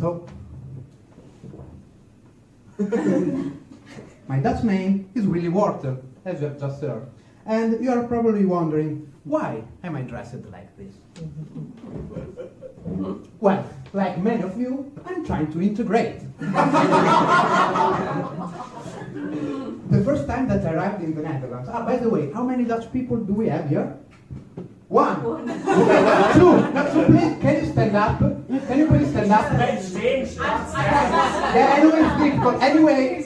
So, my Dutch name is Willy Wortel, as you have just heard. And you are probably wondering, why am I dressed like this? well, like many of you, I'm trying to integrate. the first time that I arrived in the Netherlands, ah, by the way, how many Dutch people do we have here? One. Okay, two. So please, can you stand up? Can you please stand up? Yeah, anyway, it's difficult. Anyway,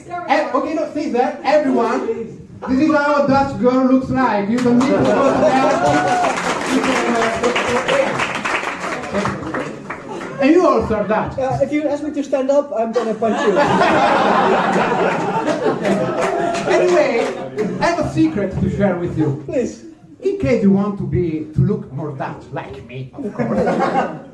okay, no, stay there. Everyone, this is how a Dutch girl looks like. You don't need to go to there. And you also are Dutch. Uh, if you ask me to stand up, I'm gonna punch you. Anyway, I have a secret to share with you. Please. In case you want to be to look more Dutch, like me, of course. uh,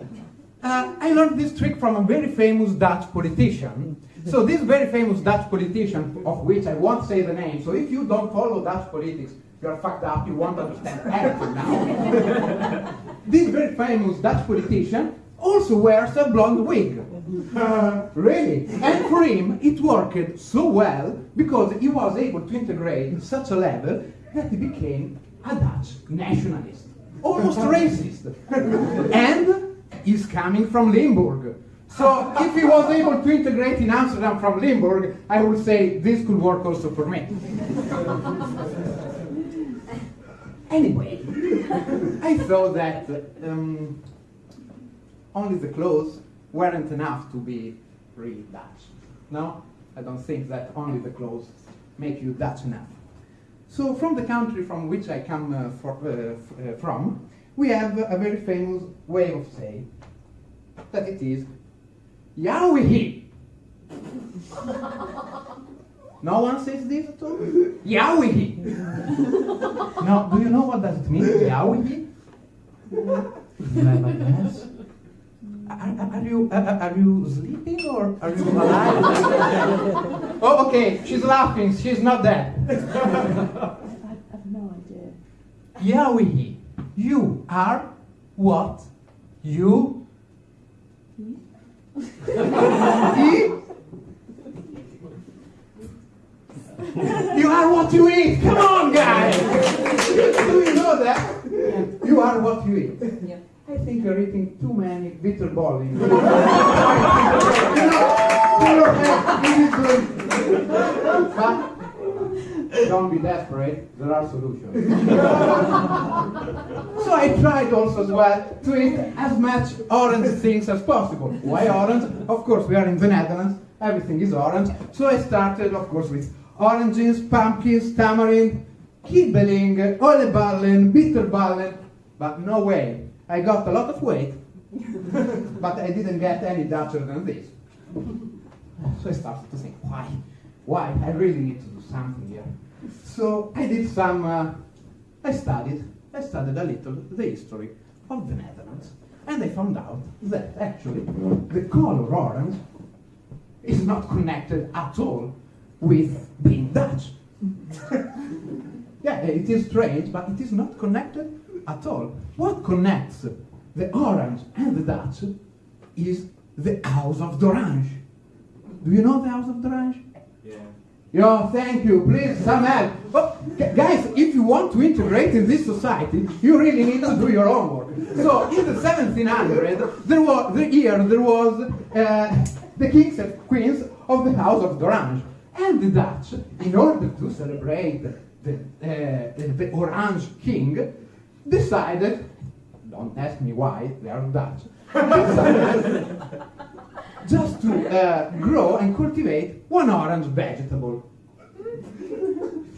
I learned this trick from a very famous Dutch politician. So this very famous Dutch politician, of which I won't say the name, so if you don't follow Dutch politics, you're fucked up, you won't understand anything now. this very famous Dutch politician also wears a blonde wig. Uh, really? And for him, it worked so well because he was able to integrate in such a level that he became a Dutch nationalist, almost racist. and he's coming from Limburg. So if he was able to integrate in Amsterdam from Limburg, I would say this could work also for me. anyway, I thought that um, only the clothes weren't enough to be really Dutch. No, I don't think that only the clothes make you Dutch enough. So from the country from which I come uh, for, uh, uh, from, we have a very famous way of saying that it is Yowie. no one says this at all? Yowie. now, do you know what does it mean? Yowie? Do I have a guess? Are, are, you are, are you sleeping or are you alive? oh, okay. She's laughing. She's not dead. I, I have no idea. Yahweh, you are what you eat. You are what you eat. Come on, guys. Do you know that? You are what you eat. Yeah. I think you're eating too you you know, is. But don't be desperate, there are solutions. so I tried also as well to eat as much orange things as possible. Why orange? Of course, we are in the Netherlands, everything is orange. So I started, of course, with oranges, pumpkins, tamarind, kibbeling, oliebollen, bitterballen, but no way. I got a lot of weight, but I didn't get any Dutcher than this. So I started to think, why? Why? I really need to do something here. So I did some, uh, I studied, I studied a little the history of the Netherlands. And I found out that actually the color orange is not connected at all with being Dutch. yeah, it is strange, but it is not connected at all. What connects the orange and the Dutch is the House of Dorange. Do you know the House of Dorange? Yeah. Yo, thank you. Please, some help. Oh, gu- guys, if you want to integrate in this society, you really need to do your homework. So, in the 1700s, there was the year there was uh, the kings and queens of the House of Dorange, and the Dutch, in order to celebrate the, uh, the Orange King, decided. Don't ask me why they are Dutch. just to uh, grow and cultivate one orange vegetable.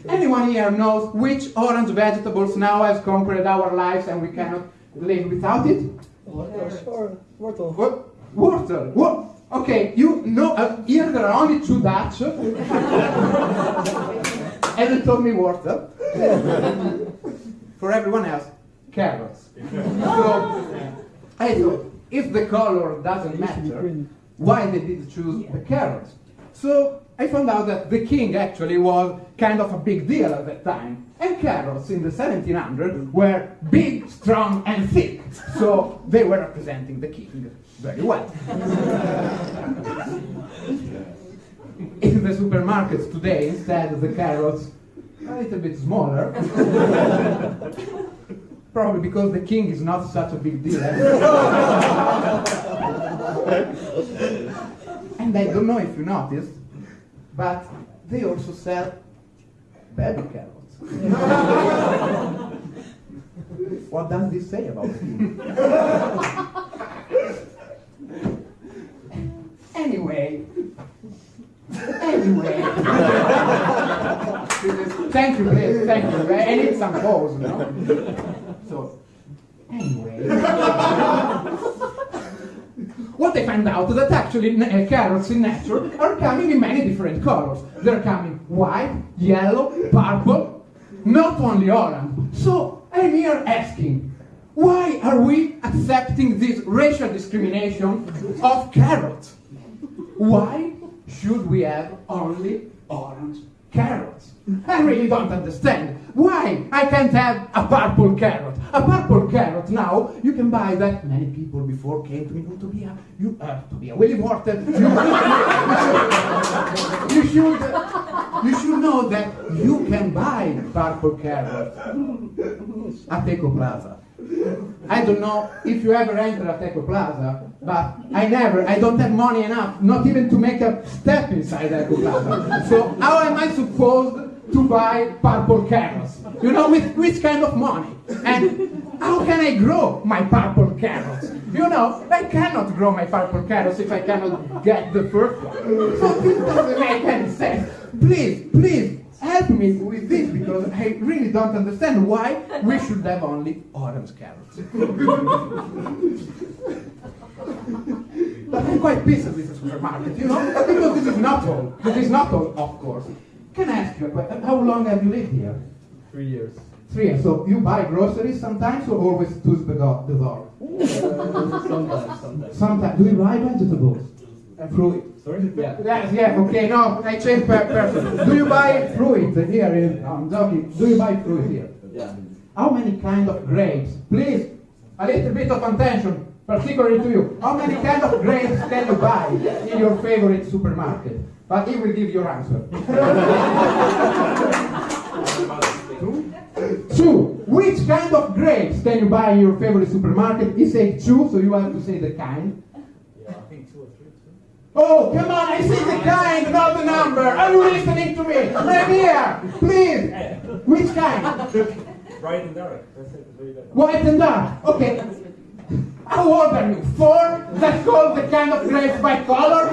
Anyone here knows which orange vegetables now has conquered our lives and we cannot live without it? Wortel. What? Water. What? Okay, you know, uh, here there are only two Dutch. and you told me water. For everyone else, carrots. So, I thought, if the color doesn't matter, why they did choose the carrots. So I found out that the king actually was kind of a big deal at that time. And carrots in the 1700s were big, strong, and thick. So they were representing the king very well. in the supermarkets today, instead, the carrots are a little bit smaller. Probably because the king is not such a big deal. and I don't know if you noticed, but they also sell baby carrots. what does this say about him? anyway, anyway. thank you, please, thank you. I need some pause, you know. Anyway. what I found out is that actually uh, carrots in nature are coming in many different colors. They're coming white, yellow, purple, not only orange. So I'm here asking, why are we accepting this racial discrimination of carrots? Why should we have only orange carrots? I really don't understand. Why I can't have a purple carrot? A purple carrot now you can buy that. Many people before came to me you uh, to be a Willy Wortel. You, you should you should know that you can buy purple carrot at Ekoplaza. I don't know if you ever enter at Ekoplaza, but I never, I don't have money enough, not even to make a step inside Ekoplaza. So how am I supposed to buy purple carrots? You know, with which kind of money? And how can I grow my purple carrots? You know, I cannot grow my purple carrots if I cannot get the first one. So this doesn't make any sense. Please, please, help me with this because I really don't understand why we should have only orange carrots. but I'm quite pissed with the supermarket, you know, because this is not all. This is not all, of course. Can I ask you a question? How long have you lived here? Three years. Three. So you buy groceries sometimes or always to the door? The? Uh, sometimes, sometimes. Sometimes. Do you buy vegetables? And fruit? Sorry? Yeah. Yes, yeah, okay, no, I change per person. Do you buy fruit here in, no, I'm joking, do you buy fruit here? Yeah. How many kind of grapes? Please, a little bit of attention, particularly to you. How many kind of grapes can you buy in your favorite supermarket? But he will give your answer. grapes can you buy in your favorite supermarket? He said two, so you have to say the kind. Yeah, I think two or three. Oh, come on, I see the kind, not the number. Are you listening to me? Right here, please. Which kind? Bright and dark. That's it. Very good. White and dark. Okay. How old are you? Four? That's called the kind of grapes by color?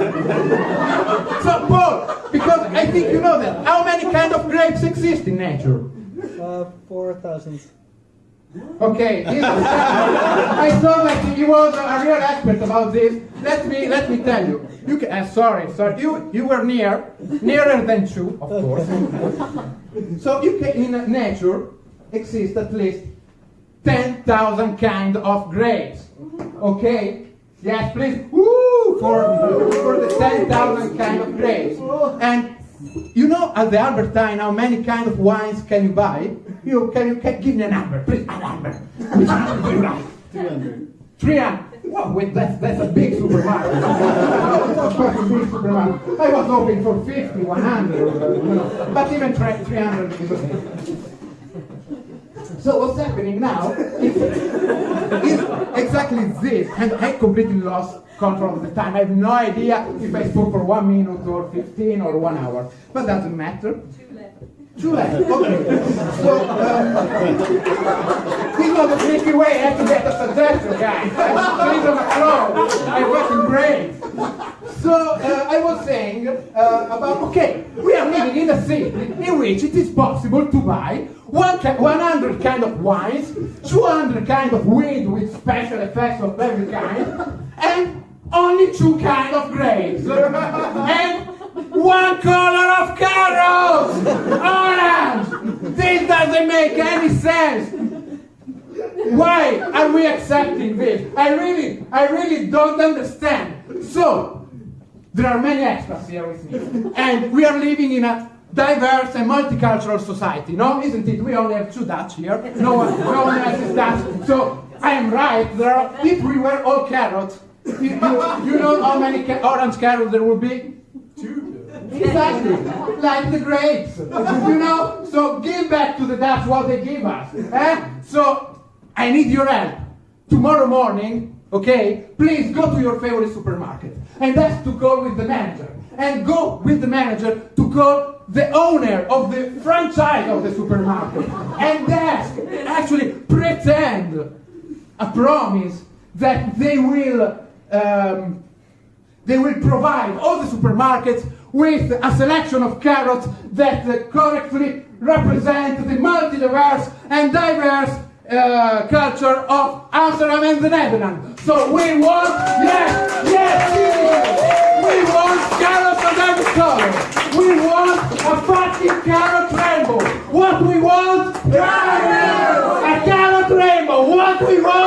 so, Paul, because I think you know that. How many kind of grapes exist in nature? Uh, 4,000. Okay, I saw that he was a real expert about this. Let me let me tell you. You can, uh, sorry, sorry. You you were near, nearer than two, of course. so you can in nature exist at least ten thousand kind of grapes. Okay. Yes, please. Woo for for the ten thousand kind of grapes. And you know at the Albert Heijn how many kind of wines can you buy? You can you can give me a number, please, a number. Which number do you like? 300. Three hundred. Well, wait, that's that's a big supermarket. of course, a big supermarket. I was hoping for 50, 100, or, you know, but even try 300 is okay. So what's happening now is, is exactly this, and I completely lost control of the time. I have no idea if I spoke for one minute or 15 or one hour, but doesn't matter. Two left. Okay. So um, this was a tricky way. I had to get a suggestion, guys. On the floor. I wasn't great. So uh, I was saying uh, about okay, we are living in a city in which it is possible to buy one ki- 100 kind of wines, 200 kind of weed with special effects of every kind, and only two kind of grapes, and one color of carrots, make any sense. Why are we accepting this? I really, I really don't understand. So, There are many experts here with me. And we are living in a diverse and multicultural society, no? Isn't it? We only have two Dutch here. No one, no one else is Dutch. So I am right. There are, if we were all carrots, you, you, know how many ca- orange carrots there would be? Exactly, like the grapes, you know. So give back to the Dutch what they give us. Eh? So I need your help tomorrow morning. Okay, please go to your favorite supermarket and ask to call with the manager, and go with the manager to call the owner of the franchise of the supermarket, and ask, actually pretend a promise that they will. Um, they will provide all the supermarkets with a selection of carrots that uh, correctly represent the multi-diverse and diverse uh, culture of Amsterdam and the Netherlands. So we want, yes, yes, we want carrots of every color. We want a fucking carrot rainbow. What we want? Carrots! A carrot rainbow. What we want?